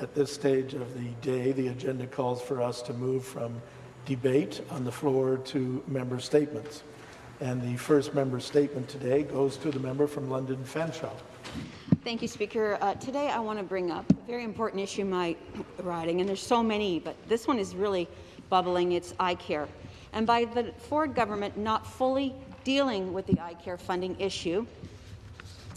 At this stage of the day, the agenda calls for us to move from debate on the floor to member statements. And the first member statement today goes to the member from London Fanshawe. Thank you, Speaker. Uh, today I want to bring up a very important issue in my riding, and there's so many, but this one is really bubbling. It's eye care. And by the Ford government not fully dealing with the eye care funding issue,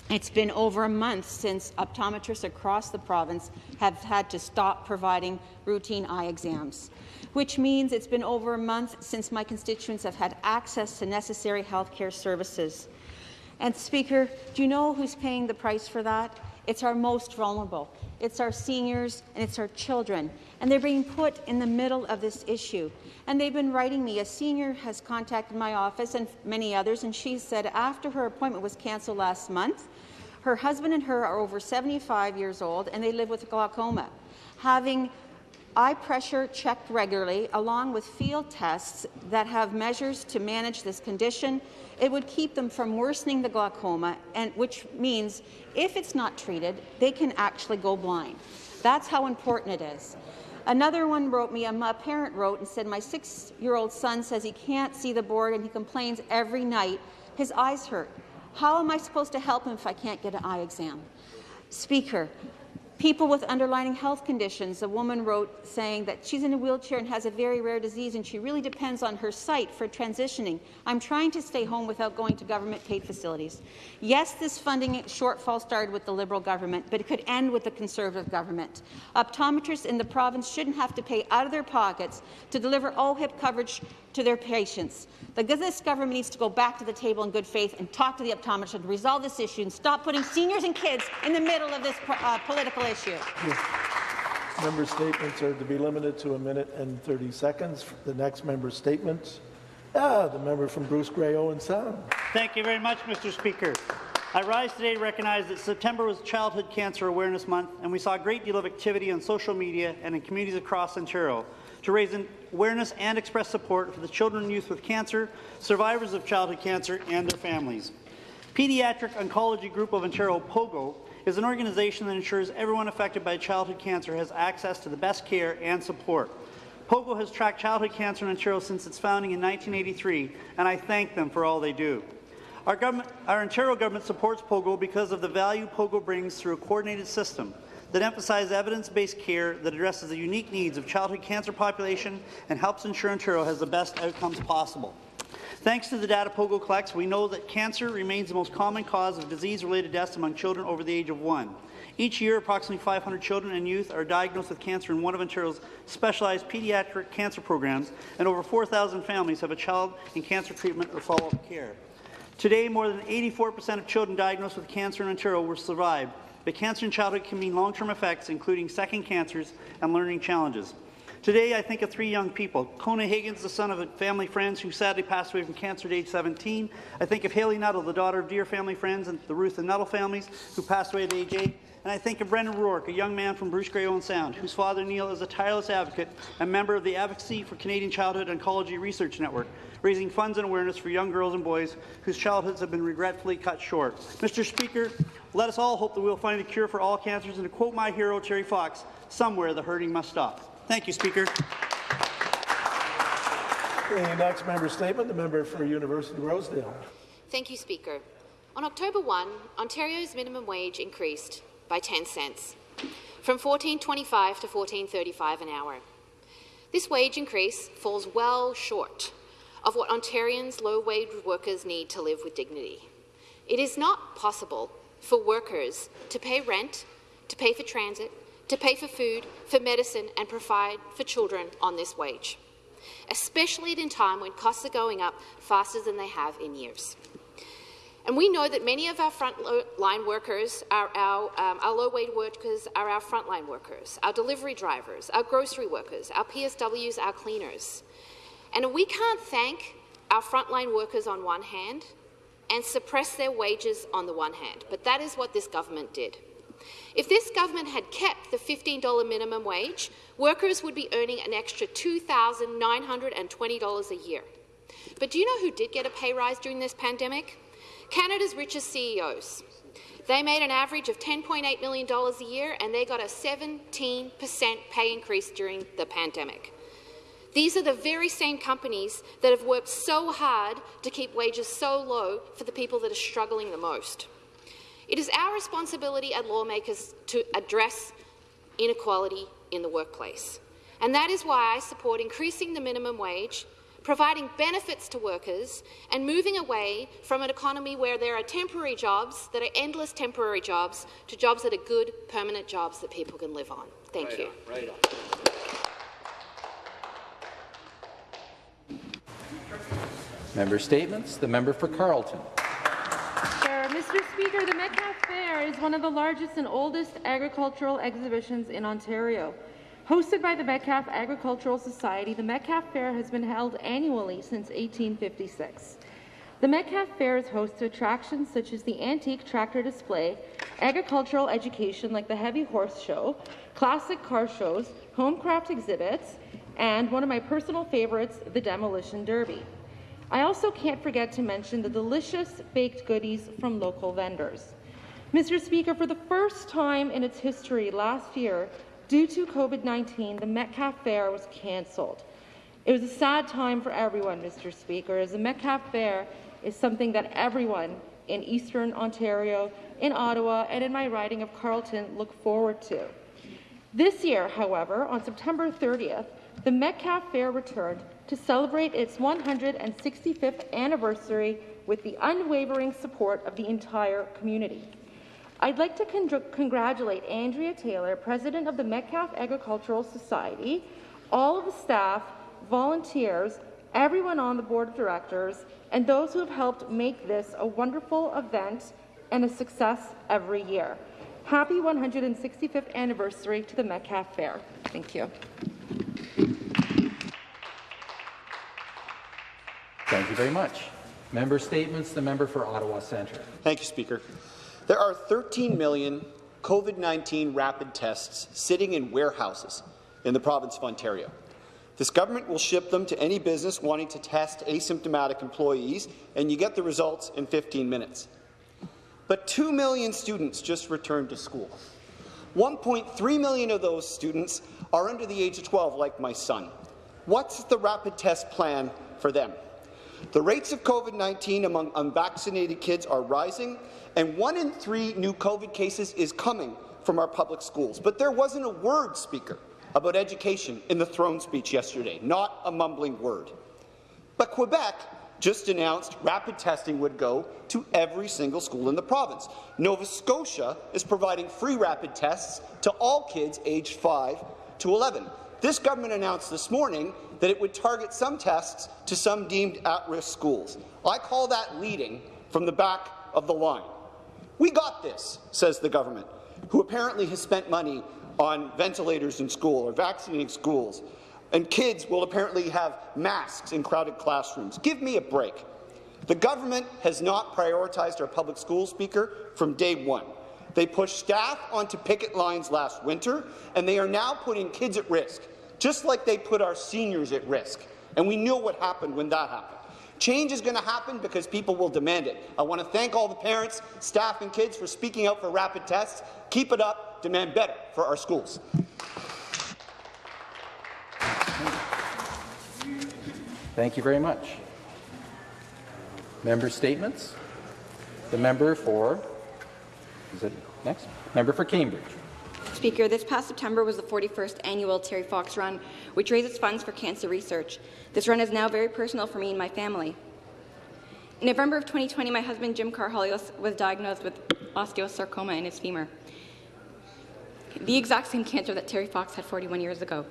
it's been over a month since optometrists across the province have had to stop providing routine eye exams, which means it's been over a month since my constituents have had access to necessary health care services. And Speaker, do you know who's paying the price for that? It's our most vulnerable. It's our seniors and it's our children. And they're being put in the middle of this issue. And they've been writing me. A senior has contacted my office and many others, and she said after her appointment was cancelled last month, her husband and her are over 75 years old and they live with glaucoma. Having eye pressure checked regularly, along with field tests that have measures to manage this condition, it would keep them from worsening the glaucoma, and which means if it's not treated, they can actually go blind. That's how important it is. Another one wrote me, a parent wrote and said, my six-year-old son says he can't see the board and he complains every night. His eyes hurt. How am I supposed to help him if I can't get an eye exam? Speaker, people with underlying health conditions. A woman wrote saying that she's in a wheelchair and has a very rare disease and she really depends on her sight for transitioning. I'm trying to stay home without going to government-paid facilities. Yes, this funding shortfall started with the Liberal government, but it could end with the Conservative government. Optometrists in the province shouldn't have to pay out of their pockets to deliver OHIP coverage to their patients. The, this government needs to go back to the table in good faith and talk to the optometrists and resolve this issue and stop putting seniors and kids in the middle of this uh, political issue. Member statements are to be limited to a minute and 30 seconds. The next member statement, ah, the member from Bruce Grey Owen Sound. Thank you very much, Mr. Speaker. I rise today to recognize that September was Childhood Cancer Awareness Month, and we saw a great deal of activity on social media and in communities across Ontario to raise awareness and express support for the children and youth with cancer, survivors of childhood cancer, and their families. Pediatric Oncology Group of Ontario, POGO, is an organization that ensures everyone affected by childhood cancer has access to the best care and support. POGO has tracked childhood cancer in Ontario since its founding in 1983, and I thank them for all they do. Our, our Ontario government supports POGO because of the value POGO brings through a coordinated system that emphasizes evidence-based care that addresses the unique needs of childhood cancer population and helps ensure Ontario has the best outcomes possible. Thanks to the data POGO collects, we know that cancer remains the most common cause of disease-related deaths among children over the age of one. Each year, approximately 500 children and youth are diagnosed with cancer in one of Ontario's specialized pediatric cancer programs, and over 4,000 families have a child in cancer treatment or follow-up care. Today, more than 84% of children diagnosed with cancer in Ontario will survive, but cancer in childhood can mean long-term effects, including second cancers and learning challenges. Today, I think of three young people. Kona Higgins, the son of a family friends who sadly passed away from cancer at age 17. I think of Haley Nuttall, the daughter of dear family friends and the Ruth and Nuttall families who passed away at age 8. And I think of Brendan Rourke, a young man from Bruce Grey Owen Sound, whose father Neil is a tireless advocate and member of the Advocacy for Canadian Childhood Oncology Research Network, raising funds and awareness for young girls and boys whose childhoods have been regretfully cut short. Mr. Speaker, let us all hope that we will find a cure for all cancers, and to quote my hero, Terry Fox, somewhere the hurting must stop. Thank you, Speaker. The next member statement, the member for University Rosedale. Thank you, Speaker. On October 1, Ontario's minimum wage increased by 10 cents, from 14.25 to 14.35 an hour. This wage increase falls well short of what Ontarians' low-wage workers need to live with dignity. It is not possible for workers to pay rent, to pay for transit, to pay for food, for medicine and provide for children on this wage, especially at a time when costs are going up faster than they have in years. And we know that many of our frontline workers, are our, um, our low-wage workers, are our frontline workers, our delivery drivers, our grocery workers, our PSWs, our cleaners. And we can't thank our frontline workers on one hand and suppress their wages on the one hand, but that is what this government did. If this government had kept the $15 minimum wage, workers would be earning an extra $2,920 a year. But do you know who did get a pay rise during this pandemic? Canada's richest CEOs. They made an average of $10.8 million a year, and they got a 17% pay increase during the pandemic. These are the very same companies that have worked so hard to keep wages so low for the people that are struggling the most. It is our responsibility as lawmakers to address inequality in the workplace. And that is why I support increasing the minimum wage, providing benefits to workers, and moving away from an economy where there are temporary jobs that are endless temporary jobs to jobs that are good, permanent jobs that people can live on. Thank right you. On, right on. Member statements. The member for Carleton. Mr. Speaker, the Metcalfe Fair is one of the largest and oldest agricultural exhibitions in Ontario. Hosted by the Metcalfe Agricultural Society, the Metcalfe Fair has been held annually since 1856. The Metcalfe Fair is host to attractions such as the antique tractor display, agricultural education like the Heavy Horse Show, classic car shows, homecraft exhibits, and one of my personal favorites, the Demolition Derby. I also can't forget to mention the delicious baked goodies from local vendors. Mr. Speaker, for the first time in its history last year, due to COVID-19, the Metcalfe Fair was cancelled. It was a sad time for everyone, Mr. Speaker, as the Metcalfe Fair is something that everyone in Eastern Ontario, in Ottawa, and in my riding of Carleton look forward to. This year, however, on September 30th, the Metcalfe Fair returned to celebrate its 165th anniversary with the unwavering support of the entire community. I'd like to con congratulate Andrea Taylor, President of the Metcalfe Agricultural Society, all of the staff, volunteers, everyone on the Board of Directors, and those who have helped make this a wonderful event and a success every year. Happy 165th anniversary to the Metcalfe Fair. Thank you. You very much. Member statements. The member for Ottawa Centre. Thank you, Speaker. There are 13 million COVID-19 rapid tests sitting in warehouses in the province of Ontario. This government will ship them to any business wanting to test asymptomatic employees, and you get the results in 15 minutes. But 2 million students just returned to school. 1.3 million of those students are under the age of 12, like my son. What's the rapid test plan for them? The rates of COVID-19 among unvaccinated kids are rising, and one in three new COVID cases is coming from our public schools. But there wasn't a word, Speaker, about education in the throne speech yesterday, not a mumbling word. But Quebec just announced rapid testing would go to every single school in the province. Nova Scotia is providing free rapid tests to all kids aged 5 to 11. This government announced this morning that it would target some tests to some deemed at-risk schools. I call that leading from the back of the line. We got this, says the government, who apparently has spent money on ventilators in school or vaccinating schools, and kids will apparently have masks in crowded classrooms. Give me a break. The government has not prioritized our public school speaker from day one. They pushed staff onto picket lines last winter, and they are now putting kids at risk just like they put our seniors at risk. And we knew what happened when that happened. Change is going to happen because people will demand it. I want to thank all the parents, staff and kids for speaking out for rapid tests. Keep it up. Demand better for our schools. Thank you very much. Member statements. The member for, is it next? Member for Cambridge. Speaker, this past September was the 41st annual Terry Fox Run, which raises funds for cancer research. This run is now very personal for me and my family. In November of 2020, my husband Jim Karahalios was diagnosed with osteosarcoma in his femur, the exact same cancer that Terry Fox had 41 years ago.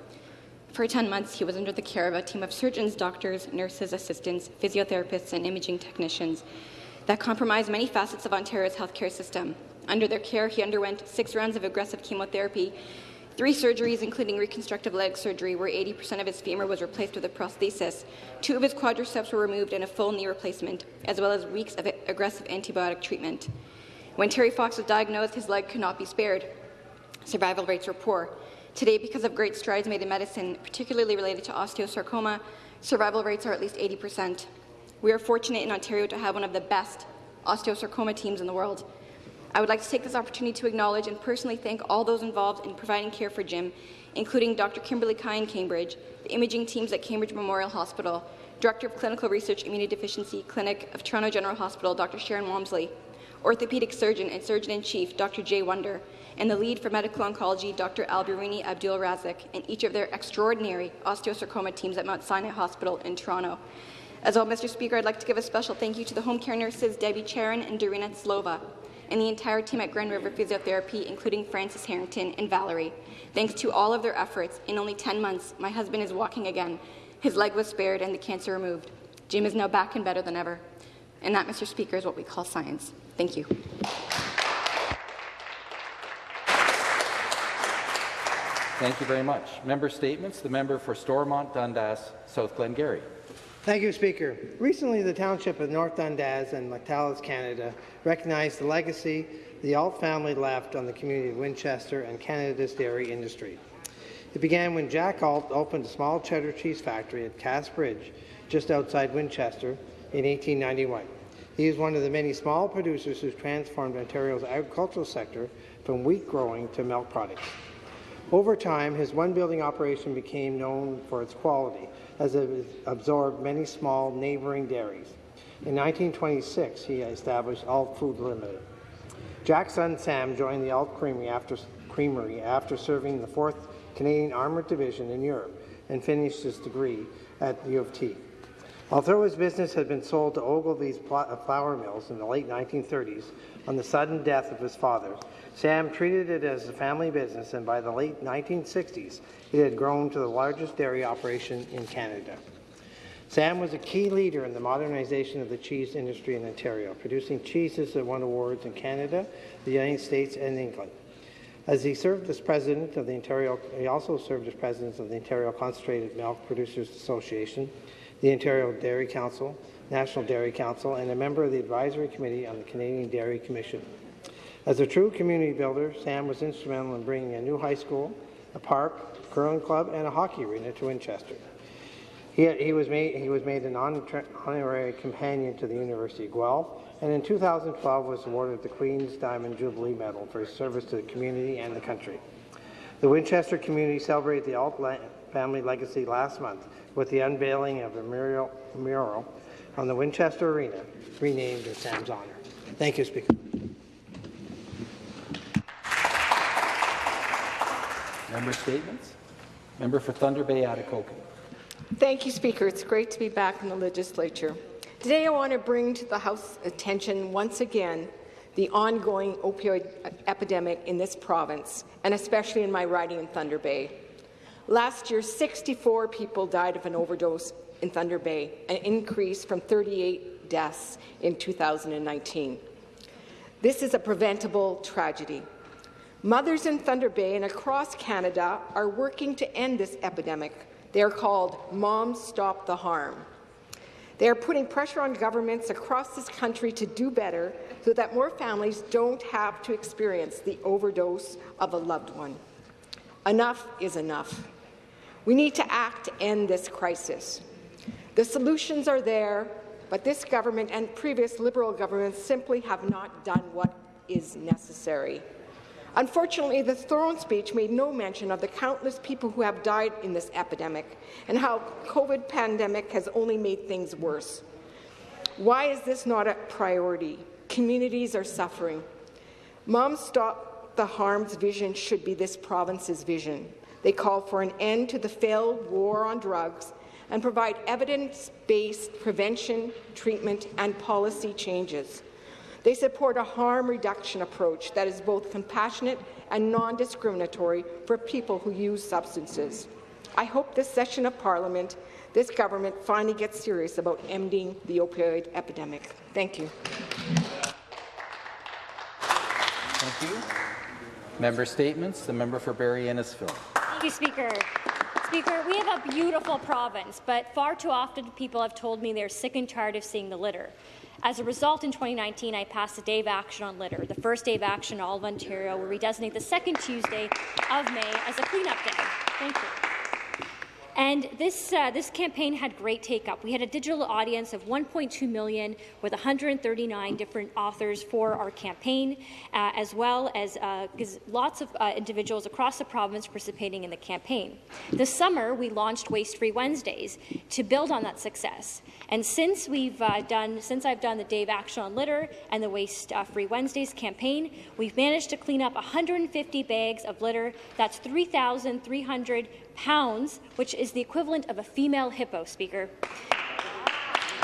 For 10 months, he was under the care of a team of surgeons, doctors, nurses, assistants, physiotherapists, and imaging technicians that compromised many facets of Ontario's healthcare system. Under their care, he underwent six rounds of aggressive chemotherapy, three surgeries, including reconstructive leg surgery, where 80% of his femur was replaced with a prosthesis, two of his quadriceps were removed, and a full knee replacement, as well as weeks of aggressive antibiotic treatment. When Terry Fox was diagnosed, his leg could not be spared. Survival rates were poor. Today, because of great strides made in medicine, particularly related to osteosarcoma, survival rates are at least 80%. We are fortunate in Ontario to have one of the best osteosarcoma teams in the world. I would like to take this opportunity to acknowledge and personally thank all those involved in providing care for Jim, including Dr. Kimberly Kai in Cambridge, the imaging teams at Cambridge Memorial Hospital, Director of Clinical Research Immunodeficiency Clinic of Toronto General Hospital, Dr. Sharon Walmsley, orthopedic surgeon and surgeon-in-chief, Dr. Jay Wunder, and the lead for medical oncology, Dr. Albiruni Abdul Razak, and each of their extraordinary osteosarcoma teams at Mount Sinai Hospital in Toronto. As well, Mr. Speaker, I'd like to give a special thank you to the home care nurses Debbie Charon and Dorina Slova, and the entire team at Grand River Physiotherapy, including Francis Harrington and Valerie. Thanks to all of their efforts, in only 10 months, my husband is walking again. His leg was spared and the cancer removed. Jim is now back and better than ever. And that, Mr. Speaker, is what we call science. Thank you. Thank you very much. Member statements. The member for Stormont, Dundas, South Glengarry. Thank you, Speaker. Recently, the Township of North Dundas and Lactalis, Canada, recognized the legacy the Ault family left on the community of Winchester and Canada's dairy industry. It began when Jack Ault opened a small cheddar cheese factory at Cass Bridge, just outside Winchester, in 1891. He is one of the many small producers who transformed Ontario's agricultural sector from wheat growing to milk products. Over time, his one building operation became known for its quality, as it absorbed many small neighbouring dairies. In 1926, he established Ault Food Limited. Jack's son Sam joined the Ault Creamery after, Creamery after serving in the 4th Canadian Armoured Division in Europe and finished his degree at U of T. Although his business had been sold to Ogilvie's uh, flour mills in the late 1930s on the sudden death of his father, Sam treated it as a family business, and by the late 1960s, it had grown to the largest dairy operation in Canada. Sam was a key leader in the modernization of the cheese industry in Ontario, producing cheeses that won awards in Canada, the United States, and England. As he served as president of the Ontario, he also served as president of the Ontario Concentrated Milk Producers Association, the Ontario Dairy Council, National Dairy Council, and a member of the Advisory Committee on the Canadian Dairy Commission. As a true community builder, Sam was instrumental in bringing a new high school, a park, curling club, and a hockey arena to Winchester. He, he, was made, he was made an honorary companion to the University of Guelph, and in 2012 was awarded the Queen's Diamond Jubilee Medal for his service to the community and the country. The Winchester community celebrated the family legacy last month with the unveiling of a mural, mural on the Winchester Arena, renamed in Sam's honor. Thank you, Speaker. Member statements. Member for Thunder Bay, Atikokan. Thank you, Speaker. It's great to be back in the legislature. Today I want to bring to the House attention once again the ongoing opioid epidemic in this province, and especially in my riding in Thunder Bay. Last year, 64 people died of an overdose in Thunder Bay, an increase from 38 deaths in 2019. This is a preventable tragedy. Mothers in Thunder Bay and across Canada are working to end this epidemic. They are called Moms Stop the Harm. They are putting pressure on governments across this country to do better so that more families don't have to experience the overdose of a loved one. Enough is enough. We need to act to end this crisis. The solutions are there, but this government and previous Liberal governments simply have not done what is necessary. Unfortunately, the throne speech made no mention of the countless people who have died in this epidemic and how COVID pandemic has only made things worse. Why is this not a priority? Communities are suffering. Moms Stop the Harm's vision should be this province's vision. They call for an end to the failed war on drugs and provide evidence-based prevention, treatment and policy changes. They support a harm reduction approach that is both compassionate and non-discriminatory for people who use substances. I hope this session of Parliament, this government finally gets serious about ending the opioid epidemic. Thank you. Thank you. Member statements. The member for Barrie Innisfil. Thank you, Speaker. Speaker, we have a beautiful province, but far too often people have told me they're sick and tired of seeing the litter. As a result, in 2019, I passed a day of action on litter, the first day of action in all of Ontario, where we designate the second Tuesday of May as a cleanup day. Thank you. And this, uh, this campaign had great take-up. We had a digital audience of 1.2 million with 139 different authors for our campaign, uh, as well as uh, lots of uh, individuals across the province participating in the campaign. This summer, we launched Waste Free Wednesdays to build on that success. And since we've uh, done, since I've done the Dave Action on Litter and the Waste uh, Free Wednesdays campaign, we've managed to clean up 150 bags of litter. That's 3,300 pounds, which is the equivalent of a female hippo, Speaker.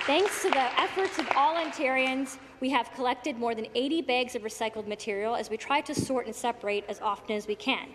Thanks to the efforts of all Ontarians, we have collected more than 80 bags of recycled material as we try to sort and separate as often as we can.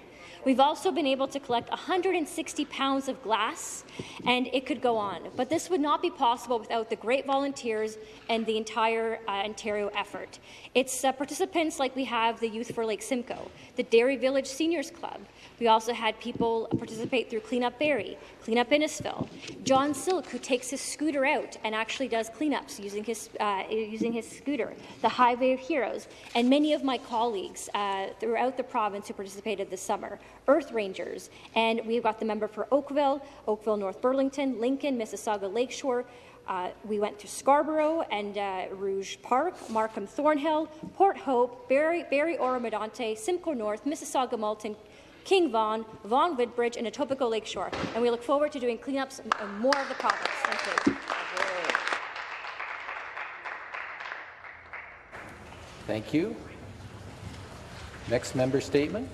We've also been able to collect 160 pounds of glass, and it could go on. But this would not be possible without the great volunteers and the entire uh, Ontario effort. It's uh, participants like we have the Youth for Lake Simcoe, the Dairy Village Seniors Club, we also had people participate through Clean Up Barrie, Clean Up Innisfil. John Silk, who takes his scooter out and actually does cleanups using his, uh, using his scooter. The Highway of Heroes, and many of my colleagues uh, throughout the province who participated this summer. Earth Rangers, and we've got the member for Oakville, Oakville North Burlington, Lincoln, Mississauga Lakeshore, uh, we went to Scarborough and uh, Rouge Park, Markham Thornhill, Port Hope, Barrie, Barrie Oro-Medonte, Simcoe North, Mississauga Malton, King Vaughan, Vaughan Woodbridge, and Etobicoke Lakeshore. And we look forward to doing cleanups in more of the province. Thank you. Thank you. Next member statement.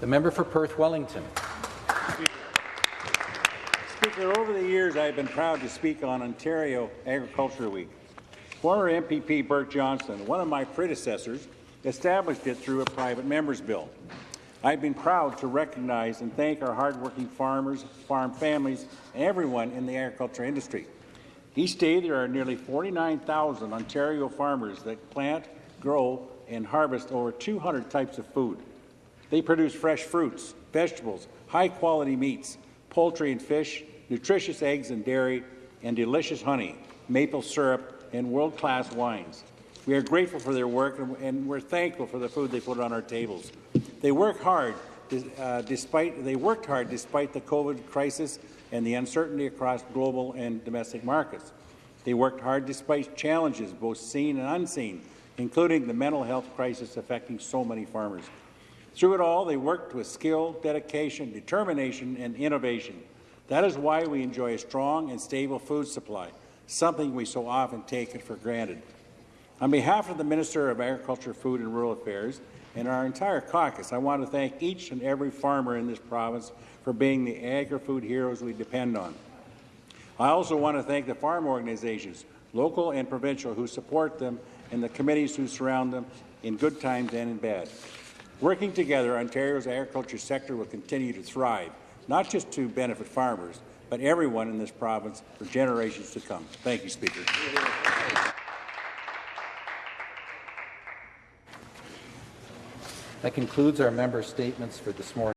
The member for Perth Wellington. Speaker, over the years I've been proud to speak on Ontario Agriculture Week. Former MPP Bert Johnson, one of my predecessors, established it through a private member's bill. I've been proud to recognize and thank our hardworking farmers, farm families, and everyone in the agriculture industry. Each day, there are nearly 49,000 Ontario farmers that plant, grow, and harvest over 200 types of food. They produce fresh fruits, vegetables, high-quality meats, poultry and fish, nutritious eggs and dairy, and delicious honey, maple syrup, and world-class wines. We are grateful for their work, and we're thankful for the food they put on our tables. They work hard, uh, despite they worked hard despite the COVID crisis and the uncertainty across global and domestic markets. They worked hard despite challenges, both seen and unseen, including the mental health crisis affecting so many farmers. Through it all, they worked with skill, dedication, determination, and innovation. That is why we enjoy a strong and stable food supply, something we so often take for granted. On behalf of the Minister of Agriculture, Food and Rural Affairs and our entire caucus, I want to thank each and every farmer in this province for being the agri-food heroes we depend on. I also want to thank the farm organizations, local and provincial, who support them and the committees who surround them in good times and in bad. Working together, Ontario's agriculture sector will continue to thrive, not just to benefit farmers, but everyone in this province for generations to come. Thank you, Speaker. That concludes our member statements for this morning.